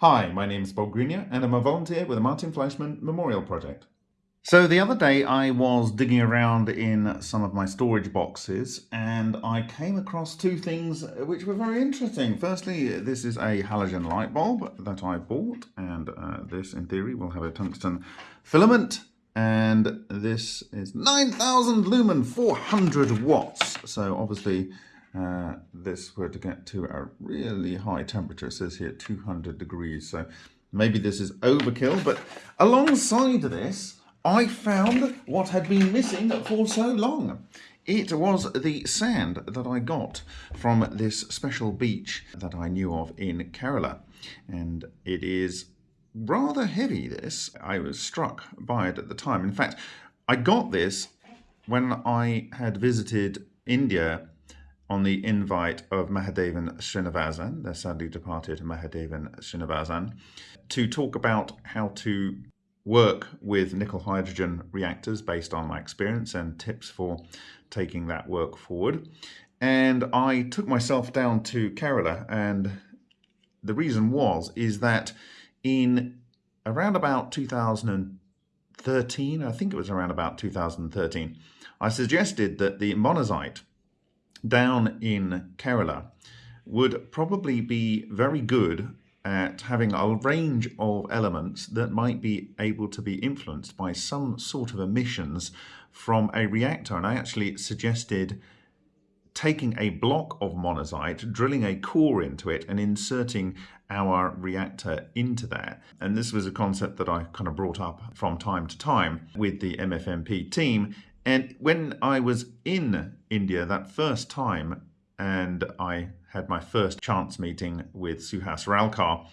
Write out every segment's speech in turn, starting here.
Hi, my name is Bob Greenyer and I'm a volunteer with the Martin Fleischmann Memorial Project. So the other day I was digging around in some of my storage boxes and I came across two things which were very interesting. Firstly, this is a halogen light bulb that I bought and uh, this in theory will have a tungsten filament and this is 9000 lumen 400 watts so obviously uh, this were to get to a really high temperature it says here 200 degrees so maybe this is overkill but alongside this I found what had been missing for so long it was the sand that I got from this special beach that I knew of in Kerala and it is rather heavy, this. I was struck by it at the time. In fact, I got this when I had visited India on the invite of Mahadevan Srinivasan, the sadly departed Mahadevan Srinivasan, to talk about how to work with nickel hydrogen reactors based on my experience and tips for taking that work forward. And I took myself down to Kerala and the reason was is that in around about 2013, I think it was around about 2013, I suggested that the monazite down in Kerala would probably be very good at having a range of elements that might be able to be influenced by some sort of emissions from a reactor. And I actually suggested taking a block of monazite, drilling a core into it and inserting our reactor into that. And this was a concept that I kind of brought up from time to time with the MFMP team. And when I was in India that first time and I had my first chance meeting with Suhas Ralkar,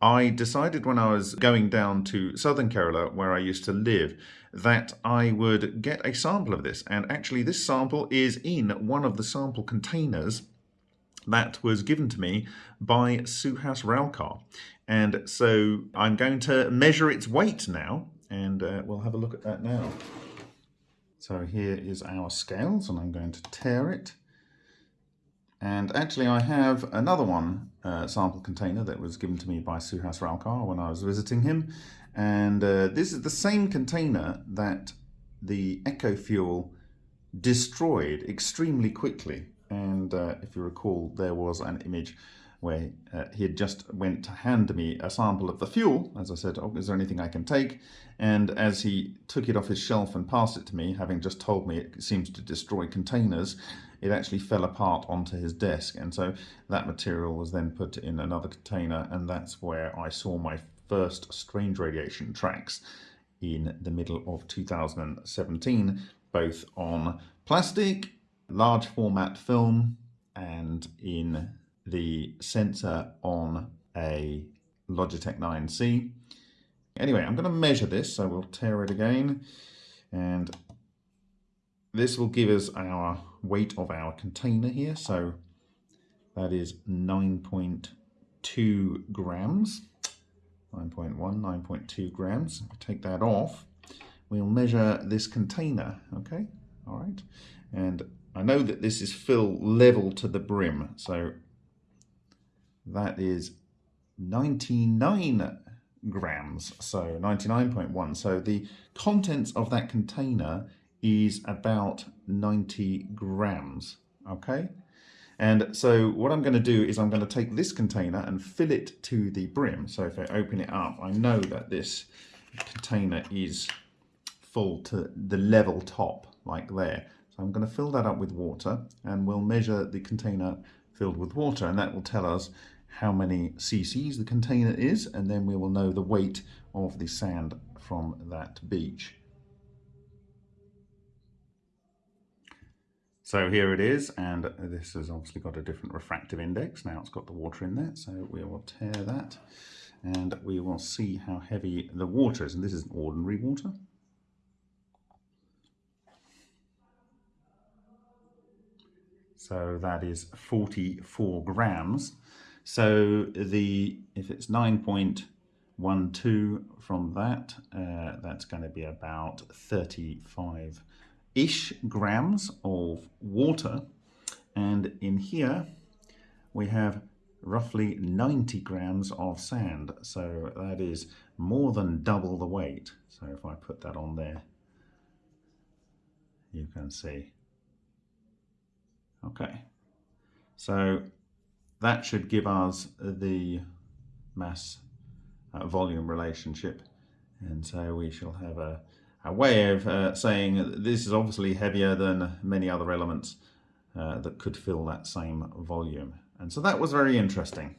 I decided when I was going down to southern Kerala, where I used to live, that I would get a sample of this. And actually, this sample is in one of the sample containers that was given to me by Suhas Ralkar. And so I'm going to measure its weight now, and uh, we'll have a look at that now. So here is our scales, and I'm going to tare it and actually I have another one uh, sample container that was given to me by Suhas Ralkar when I was visiting him. And uh, this is the same container that the EcoFuel destroyed extremely quickly. And uh, if you recall, there was an image where uh, he had just went to hand me a sample of the fuel. As I said, oh, is there anything I can take? And as he took it off his shelf and passed it to me, having just told me it seems to destroy containers, it actually fell apart onto his desk. And so that material was then put in another container. And that's where I saw my first strange radiation tracks in the middle of 2017, both on plastic, large format film, and in the sensor on a Logitech 9C. Anyway, I'm going to measure this, so we'll tare it again. And this will give us our weight of our container here. So that is 9.2 grams. 9.1, 9.2 grams. We take that off. We'll measure this container, okay? All right. And I know that this is fill level to the brim. So that is 99 grams, so 99.1. So the contents of that container is about 90 grams, okay? And so what I'm going to do is I'm going to take this container and fill it to the brim. So if I open it up, I know that this container is full to the level top, like there. So I'm going to fill that up with water and we'll measure the container filled with water and that will tell us how many cc's the container is and then we will know the weight of the sand from that beach. So here it is and this has obviously got a different refractive index. Now it's got the water in there so we will tare that and we will see how heavy the water is and this is ordinary water. So that is 44 grams so the if it's 9.12 from that, uh, that's going to be about 35-ish grams of water. And in here we have roughly 90 grams of sand. So that is more than double the weight. So if I put that on there, you can see. Okay, so that should give us the mass uh, volume relationship. And so we shall have a, a way of uh, saying this is obviously heavier than many other elements uh, that could fill that same volume. And so that was very interesting.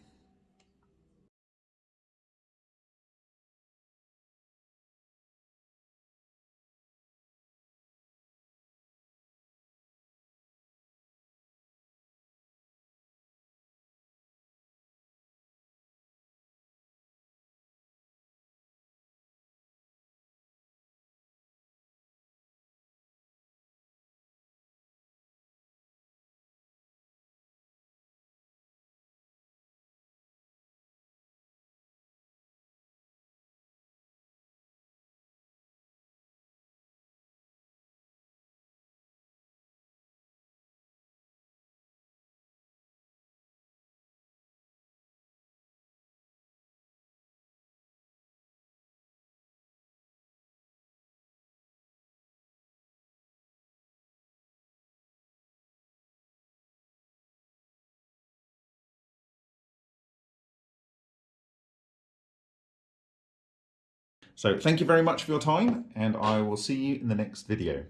So thank you very much for your time and I will see you in the next video.